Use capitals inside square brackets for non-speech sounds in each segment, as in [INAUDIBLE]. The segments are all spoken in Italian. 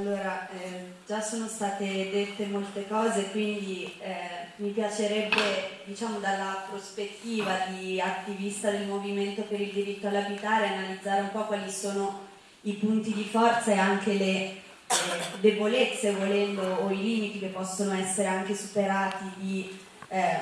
Allora, eh, già sono state dette molte cose, quindi eh, mi piacerebbe, diciamo, dalla prospettiva di attivista del movimento per il diritto all'abitare, analizzare un po' quali sono i punti di forza e anche le eh, debolezze, volendo, o i limiti che possono essere anche superati di eh,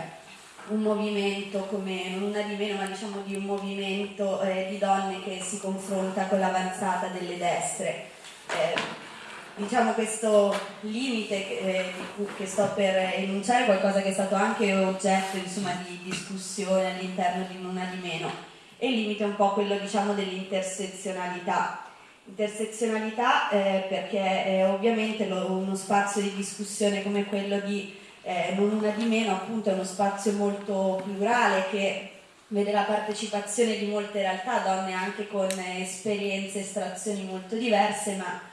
un movimento come, non una di meno, ma diciamo di un movimento eh, di donne che si confronta con l'avanzata delle destre. Eh, diciamo questo limite eh, che sto per enunciare qualcosa che è stato anche oggetto insomma, di discussione all'interno di Una di Meno. E il limite è un po' quello diciamo, dell'intersezionalità. Intersezionalità eh, perché eh, ovviamente lo, uno spazio di discussione come quello di eh, Non Una di Meno appunto è uno spazio molto plurale che vede la partecipazione di molte realtà, donne anche con esperienze e estrazioni molto diverse ma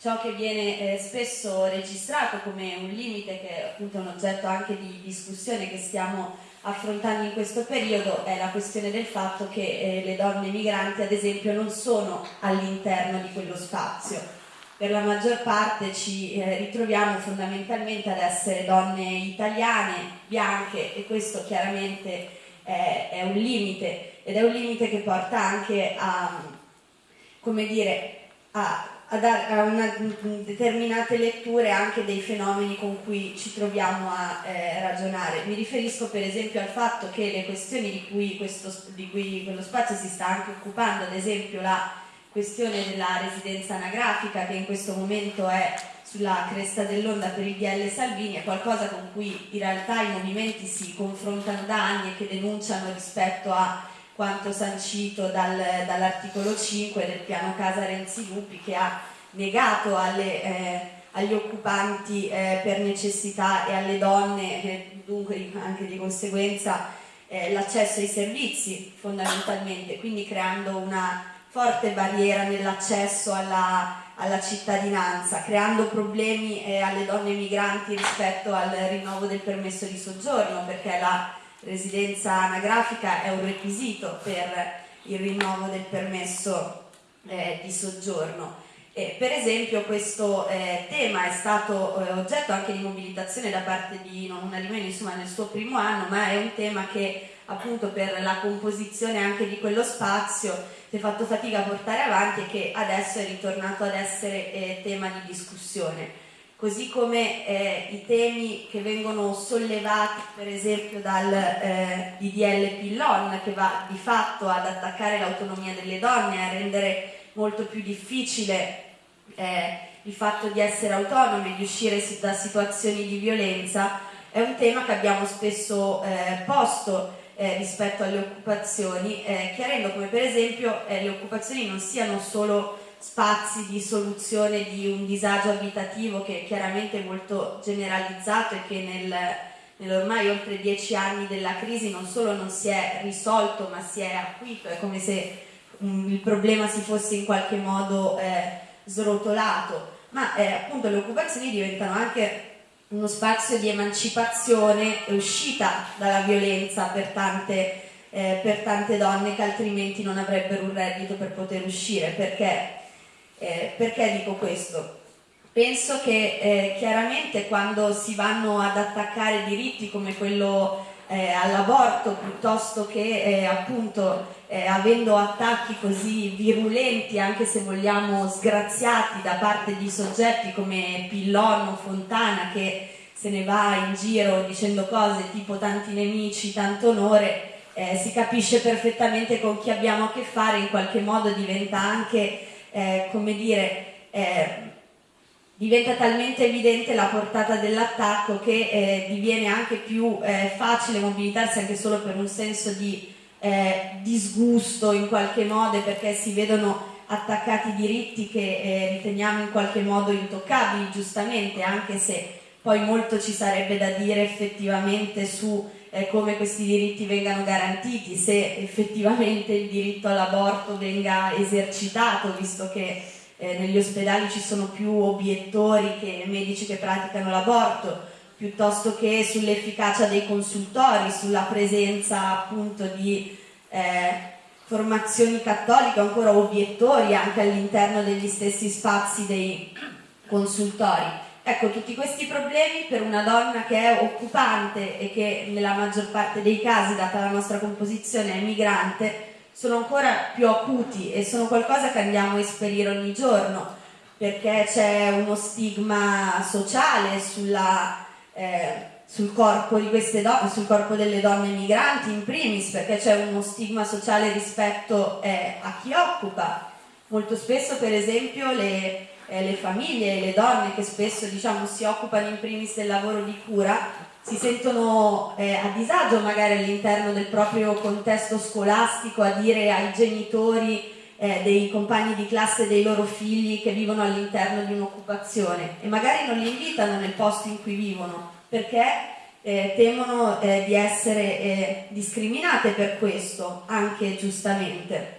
ciò che viene eh, spesso registrato come un limite, che è appunto un oggetto anche di discussione che stiamo affrontando in questo periodo, è la questione del fatto che eh, le donne migranti ad esempio non sono all'interno di quello spazio. Per la maggior parte ci eh, ritroviamo fondamentalmente ad essere donne italiane, bianche e questo chiaramente è un limite ed è un limite che porta anche a, come dire, a a, dar, a una, determinate letture anche dei fenomeni con cui ci troviamo a eh, ragionare. Mi riferisco per esempio al fatto che le questioni di cui, questo, di cui quello spazio si sta anche occupando, ad esempio la questione della residenza anagrafica che in questo momento è sulla cresta dell'onda per il DL Salvini, è qualcosa con cui in realtà i movimenti si confrontano da anni e che denunciano rispetto a quanto sancito dal, dall'articolo 5 del piano Casa Renzi Lupi che ha negato alle, eh, agli occupanti eh, per necessità e alle donne, eh, dunque anche di conseguenza, eh, l'accesso ai servizi fondamentalmente, quindi creando una forte barriera nell'accesso alla, alla, cittadinanza, creando problemi eh, alle donne migranti rispetto al rinnovo del permesso di soggiorno, perché la residenza anagrafica è un requisito per il rinnovo del permesso eh, di soggiorno. E per esempio questo eh, tema è stato eh, oggetto anche di mobilitazione da parte di non una di meno insomma nel suo primo anno, ma è un tema che appunto per la composizione anche di quello spazio si è fatto fatica a portare avanti e che adesso è ritornato ad essere eh, tema di discussione così come eh, i temi che vengono sollevati per esempio dal eh, DDL Pillon che va di fatto ad attaccare l'autonomia delle donne, a rendere molto più difficile eh, il fatto di essere autonome, di uscire da situazioni di violenza, è un tema che abbiamo spesso eh, posto eh, rispetto alle occupazioni, eh, chiarendo come per esempio le occupazioni non siano solo spazi di soluzione di un disagio abitativo che è chiaramente molto generalizzato e che nel, nell'ormai oltre dieci anni della crisi non solo non si è risolto ma si è acuito, è come se um, il problema si fosse in qualche modo eh, srotolato, ma eh, appunto le occupazioni diventano anche uno spazio di emancipazione e uscita dalla violenza per tante, eh, per tante donne che altrimenti non avrebbero un reddito per poter uscire, perché eh, perché dico questo? Penso che eh, chiaramente quando si vanno ad attaccare diritti come quello eh, all'aborto piuttosto che eh, appunto eh, avendo attacchi così virulenti anche se vogliamo sgraziati da parte di soggetti come Pillon o Fontana che se ne va in giro dicendo cose tipo tanti nemici, tanto onore eh, si capisce perfettamente con chi abbiamo a che fare in qualche modo diventa anche eh, come dire, eh, diventa talmente evidente la portata dell'attacco che eh, diviene anche più eh, facile mobilitarsi anche solo per un senso di eh, disgusto in qualche modo perché si vedono attaccati diritti che eh, riteniamo in qualche modo intoccabili giustamente anche se poi molto ci sarebbe da dire effettivamente su eh, come questi diritti vengano garantiti, se effettivamente il diritto all'aborto venga esercitato, visto che eh, negli ospedali ci sono più obiettori che medici che praticano l'aborto, piuttosto che sull'efficacia dei consultori, sulla presenza appunto di eh, formazioni cattoliche, ancora obiettori anche all'interno degli stessi spazi dei, consultori. Ecco, tutti questi problemi per una donna che è occupante e che nella maggior parte dei casi, data la nostra composizione, è migrante, sono ancora più acuti e sono qualcosa che andiamo a esperire ogni giorno perché c'è uno stigma sociale sulla, eh, sul, corpo sul, corpo delle donne migranti in primis, perché c'è uno stigma sociale rispetto eh, a chi occupa. Molto spesso per esempio le, eh, le famiglie e le donne che spesso diciamo, si occupano in primis del lavoro di cura si sentono eh, a disagio magari all'interno del proprio contesto scolastico a dire ai genitori eh, dei compagni di classe dei loro figli che vivono all'interno di un'occupazione e magari non li invitano nel posto in cui vivono perché eh, temono eh, di essere eh, discriminate per questo, anche giustamente.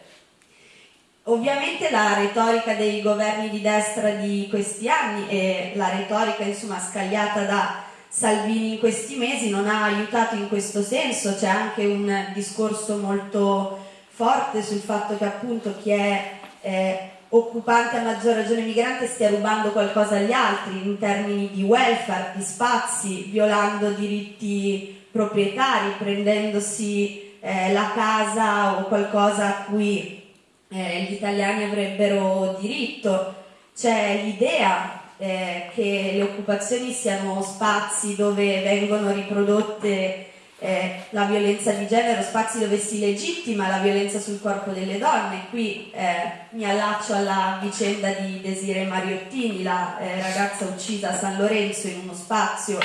Ovviamente la retorica dei governi di destra di questi anni e la retorica insomma scagliata da Salvini in questi mesi non ha aiutato in questo senso, c'è anche un discorso molto forte sul fatto che appunto chi è eh, occupante a maggior ragione migrante stia rubando qualcosa agli altri in termini di welfare, di spazi, violando diritti proprietari, prendendosi eh, la casa o qualcosa a cui eh, gli italiani avrebbero diritto. C'è l'idea eh, che le occupazioni siano spazi dove vengono riprodotte eh, la violenza di genere, spazi dove si legittima la violenza sul corpo delle donne. Qui eh, mi allaccio alla vicenda di Desire Mariottini, la eh, ragazza uccisa a San Lorenzo in uno spazio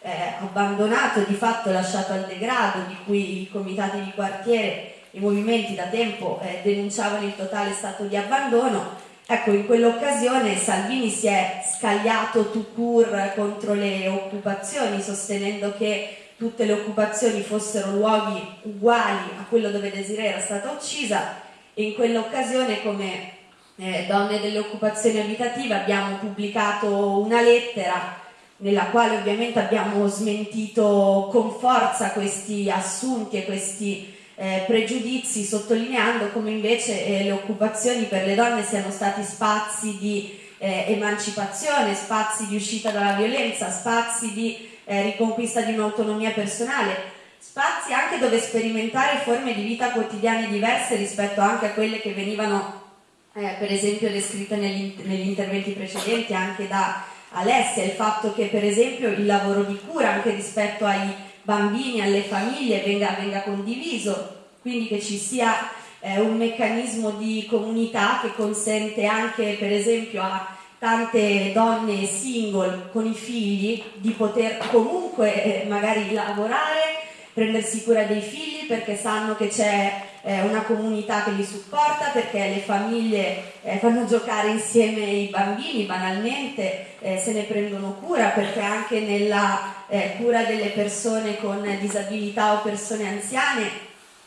eh, abbandonato, di fatto lasciato al degrado, di cui i comitati di quartiere, i movimenti da tempo eh, denunciavano il totale stato di abbandono. Ecco, in quell'occasione Salvini si è scagliato tout court contro le occupazioni, sostenendo che tutte le occupazioni fossero luoghi uguali a quello dove Desiree era stata uccisa e in quell'occasione come eh, donne delle occupazioni abitative abbiamo pubblicato una lettera nella quale ovviamente abbiamo smentito con forza questi assunti e questi eh, pregiudizi sottolineando come invece eh, le occupazioni per le donne siano stati spazi di eh, emancipazione, spazi di uscita dalla violenza, spazi di eh, riconquista di un'autonomia personale, spazi anche dove sperimentare forme di vita quotidiane diverse rispetto anche a quelle che venivano eh, per esempio descritte negli, negli interventi precedenti anche da Alessia, il fatto che per esempio il lavoro di cura anche rispetto ai bambini, alle famiglie venga, venga condiviso, quindi che ci sia eh, un meccanismo di comunità che consente anche per esempio a tante donne single con i figli di poter comunque eh, magari lavorare, prendersi cura dei figli perché sanno che c'è eh, una comunità che li supporta, perché le famiglie eh, fanno giocare insieme i bambini banalmente, eh, se ne prendono cura perché anche nella eh, cura delle persone con disabilità o persone anziane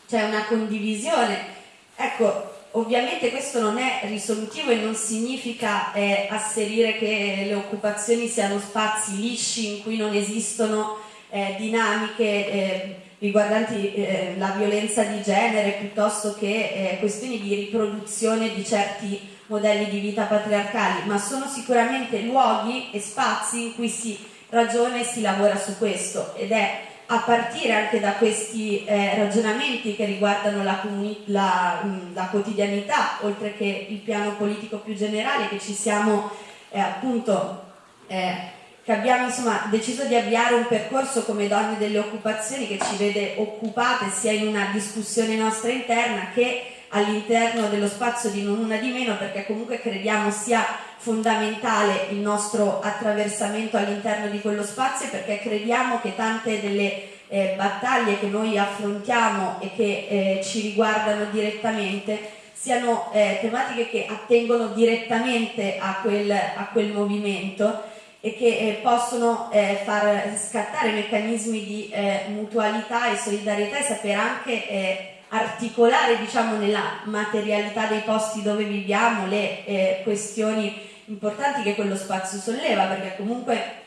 c'è una condivisione. Ecco, Ovviamente questo non è risolutivo e non significa eh, asserire che le occupazioni siano spazi lisci in cui non esistono eh, dinamiche eh, riguardanti eh, la violenza di genere piuttosto che eh, questioni di riproduzione di certi modelli di vita patriarcali, ma sono sicuramente luoghi e spazi in cui si ragiona e si lavora su questo. Ed è a partire anche da questi eh, ragionamenti che riguardano la, la, mm, la, quotidianità, oltre che il piano politico più generale, che ci siamo eh, appunto, eh, che abbiamo insomma deciso di avviare un percorso come donne delle occupazioni che ci vede occupate sia in una discussione nostra interna che all'interno dello spazio di non una di meno perché comunque crediamo sia fondamentale il nostro attraversamento all'interno di quello spazio perché crediamo che tante delle eh, battaglie che noi affrontiamo e che eh, ci riguardano direttamente siano eh, tematiche che attengono direttamente a quel, a quel movimento e che eh, possono eh, far scattare meccanismi di eh, mutualità e solidarietà e sapere anche articolare diciamo, nella materialità dei posti dove viviamo le questioni importanti che quello spazio solleva, perché comunque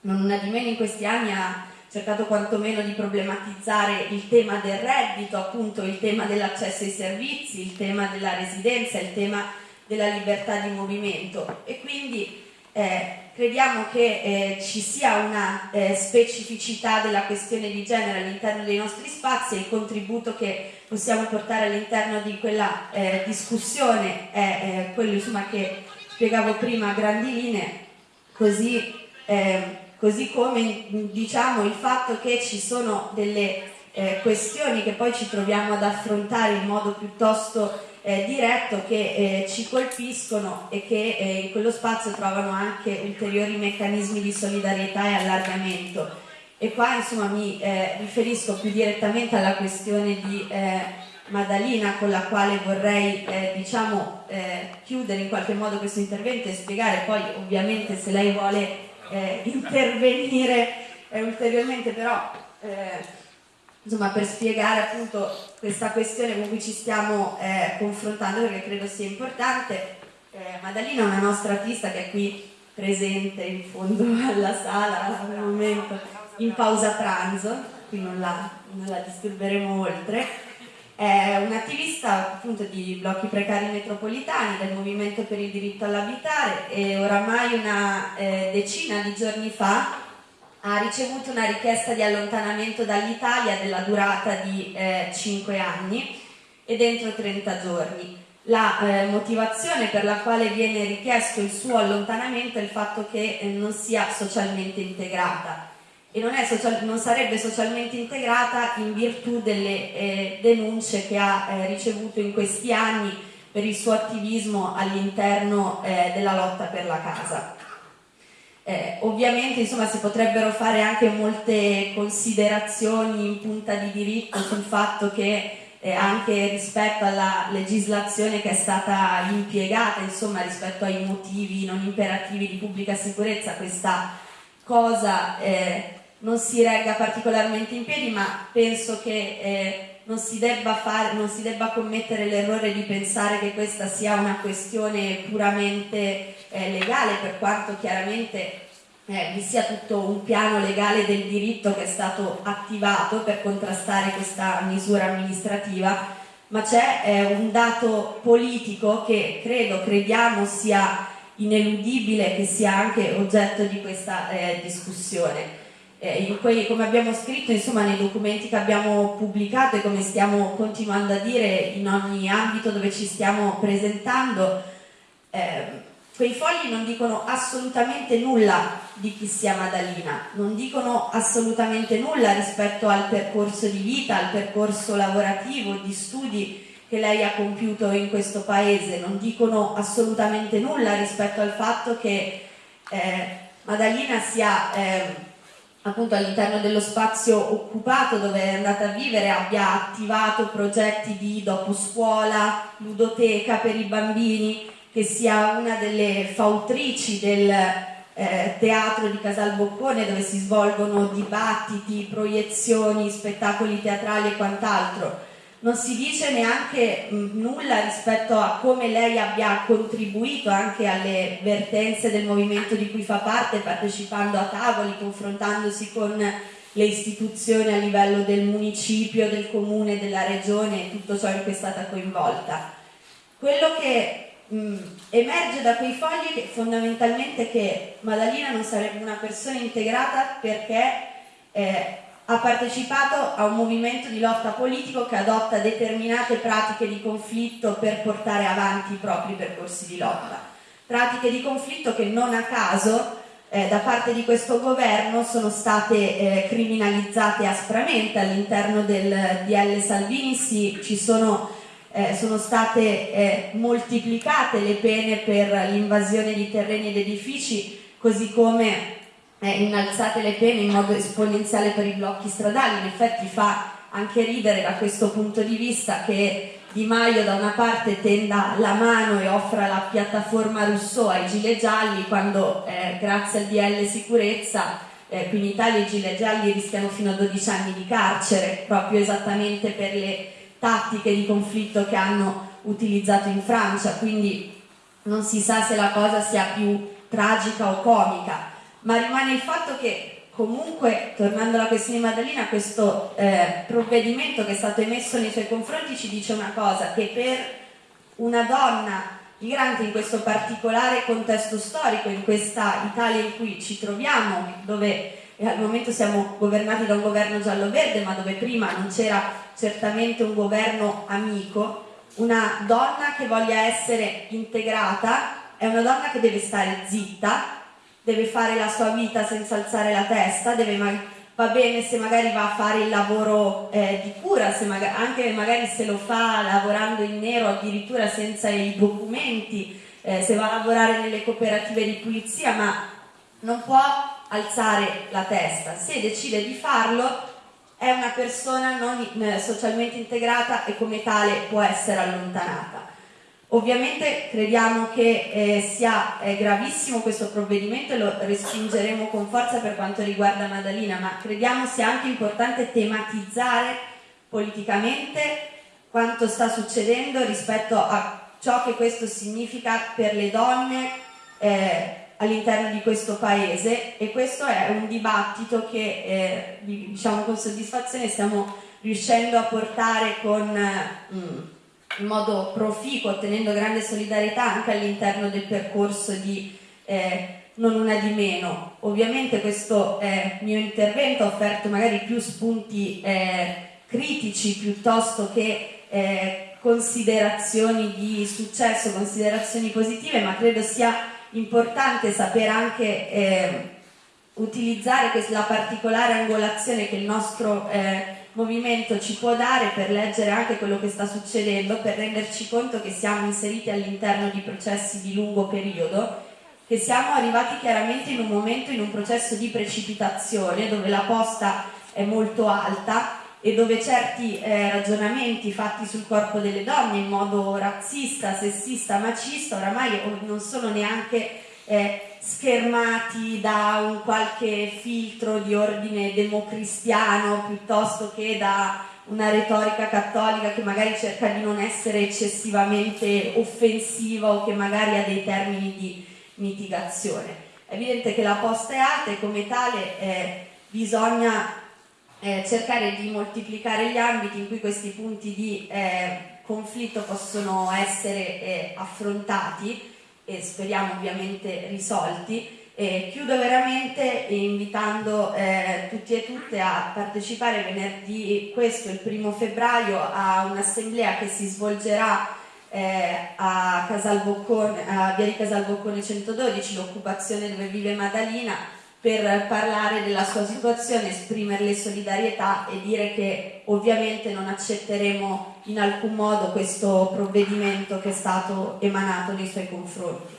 non una di meno in questi anni ha cercato quantomeno di problematizzare il tema del reddito, appunto il tema dell'accesso ai servizi, il tema della residenza, il tema della libertà di movimento. E quindi eh, crediamo che eh, ci sia una eh, specificità della questione di genere all'interno dei nostri spazi e il contributo che possiamo portare all'interno di quella eh, discussione è quello insomma, che spiegavo prima a grandi linee, così, così come diciamo, il fatto che ci sono delle eh, questioni che poi ci troviamo ad affrontare in modo piuttosto eh, diretto che eh, ci colpiscono e che eh, in quello spazio trovano anche ulteriori meccanismi di solidarietà e allargamento. E qua insomma mi eh, riferisco più direttamente alla questione di eh, Madalina con la quale vorrei diciamo, chiudere in qualche modo questo intervento e spiegare poi ovviamente se lei vuole [LAUGHS] intervenire ulteriormente però insomma, per spiegare appunto questa questione con cui ci stiamo eh, confrontando perché credo sia importante. Eh, Madalina è una nostra artista che è qui presente in fondo [LAUGHS] alla sala al momento in pausa pranzo, qui non la, non la disturberemo oltre. È un'attivista appunto di blocchi precari metropolitani del Movimento per il diritto all'abitare e oramai una eh, decina di giorni fa ha ricevuto una richiesta di allontanamento dall'Italia della durata di eh, 5 anni e dentro 30 giorni. La eh, motivazione per la quale viene richiesto il suo allontanamento è il fatto che eh, non sia socialmente integrata e non, social, non, sarebbe socialmente integrata in virtù delle eh, denunce che ha eh, ricevuto in questi anni per il suo attivismo all'interno eh, della lotta per la casa. Eh, ovviamente insomma, si potrebbero fare anche molte considerazioni in punta di diritto sul fatto che eh, anche rispetto alla legislazione che è stata impiegata, insomma, rispetto ai motivi non imperativi di pubblica sicurezza, questa cosa eh, non si regga particolarmente in piedi, ma penso che eh, non si debba, fare, non si debba commettere l'errore di pensare che questa sia una questione puramente eh, legale, per quanto chiaramente eh, vi sia tutto un piano legale del diritto che è stato attivato per contrastare questa misura amministrativa, ma c'è eh, un dato politico che credo, crediamo sia ineludibile, che sia anche oggetto di questa eh, discussione eh, quei, come abbiamo scritto insomma, nei documenti che abbiamo pubblicato e come stiamo continuando a dire in ogni ambito dove ci stiamo presentando, eh, quei fogli non dicono assolutamente nulla di chi sia Madalina, non dicono assolutamente nulla rispetto al percorso di vita, al percorso lavorativo, di studi che lei ha compiuto in questo paese, non dicono assolutamente nulla rispetto al fatto che eh, Madalina sia eh, appunto all'interno dello spazio occupato dove è andata a vivere abbia attivato progetti di dopo scuola, ludoteca per i bambini, che sia una delle fautrici del eh, teatro di Casal Boccone dove si svolgono dibattiti, proiezioni, spettacoli teatrali e quant'altro non si dice neanche mh, nulla rispetto a come lei abbia contribuito anche alle vertenze del movimento di cui fa parte, partecipando a tavoli, confrontandosi con le istituzioni a livello del municipio, del comune, della regione e tutto ciò in cui è stata coinvolta. Quello che mh, emerge da quei fogli è fondamentalmente che Madalina non sarebbe una persona integrata perché eh, ha partecipato a un movimento di lotta politico che adotta determinate pratiche di conflitto per portare avanti i propri percorsi di lotta. Pratiche di conflitto che non a caso eh, da parte di questo governo sono state eh, criminalizzate aspramente all'interno del DL Salvini, sì, ci sono, eh, sono state eh, moltiplicate le pene per l'invasione di terreni ed edifici, così come eh, innalzate le pene in modo esponenziale per i blocchi stradali, in effetti fa anche ridere da questo punto di vista che Di Maio da una parte tenda la mano e offra la piattaforma Rousseau ai gilet gialli quando eh, grazie al DL sicurezza eh, qui in Italia i gilet gialli rischiano fino a 12 anni di carcere proprio esattamente per le tattiche di conflitto che hanno utilizzato in Francia. Quindi non si sa se la cosa sia più tragica o comica ma rimane il fatto che comunque, tornando alla questione di Maddalena, questo eh, provvedimento che è stato emesso nei suoi confronti ci dice una cosa, che per una donna migrante in questo particolare contesto storico, in questa Italia in cui ci troviamo, dove al momento siamo governati da un governo giallo-verde, ma dove prima non c'era certamente un governo amico, una donna che voglia essere integrata è una donna che deve stare zitta, deve fare la sua vita senza alzare la testa, va bene se magari va a fare il lavoro eh, di cura, magari, anche magari se lo fa lavorando in nero addirittura senza i documenti, eh, se va a lavorare nelle cooperative di pulizia, ma non può alzare la testa. Se decide di farlo è una persona non eh, socialmente integrata e come tale può essere allontanata. Ovviamente crediamo che eh, sia eh, gravissimo questo provvedimento e lo respingeremo con forza per quanto riguarda Madalina, ma crediamo sia anche importante tematizzare politicamente quanto sta succedendo rispetto a ciò che questo significa per le donne eh, all'interno di questo paese. E questo è un dibattito che eh, diciamo con soddisfazione stiamo riuscendo a portare con... Mm, in modo proficuo, ottenendo grande solidarietà anche all'interno del percorso di eh, non una di meno. Ovviamente questo eh, mio intervento ha offerto magari più spunti eh, critici piuttosto che eh, considerazioni di successo, considerazioni positive, ma credo sia importante sapere anche eh, utilizzare la particolare angolazione che il nostro eh, movimento ci può dare per leggere anche quello che sta succedendo, per renderci conto che siamo inseriti all'interno di processi di lungo periodo, che siamo arrivati chiaramente in un momento, in un processo di precipitazione dove la posta è molto alta e dove certi eh, ragionamenti fatti sul corpo delle donne in modo razzista, sessista, macista oramai non sono neanche eh, schermati da un qualche filtro di ordine democristiano piuttosto che da una retorica cattolica che magari cerca di non essere eccessivamente offensiva o che magari ha dei termini di mitigazione. È evidente che la posta è alta e come tale eh, bisogna eh, cercare di moltiplicare gli ambiti in cui questi punti di eh, conflitto possono essere eh, affrontati e speriamo ovviamente risolti. E chiudo veramente invitando eh, tutti e tutte a partecipare venerdì questo, il primo febbraio, a un'assemblea che si svolgerà eh, a, Casalboccone, a Via di Casalboccone 112, l'occupazione dove vive Madalina, per parlare della sua situazione, esprimerle solidarietà e dire che ovviamente non accetteremo in alcun modo questo provvedimento che è stato emanato nei suoi confronti.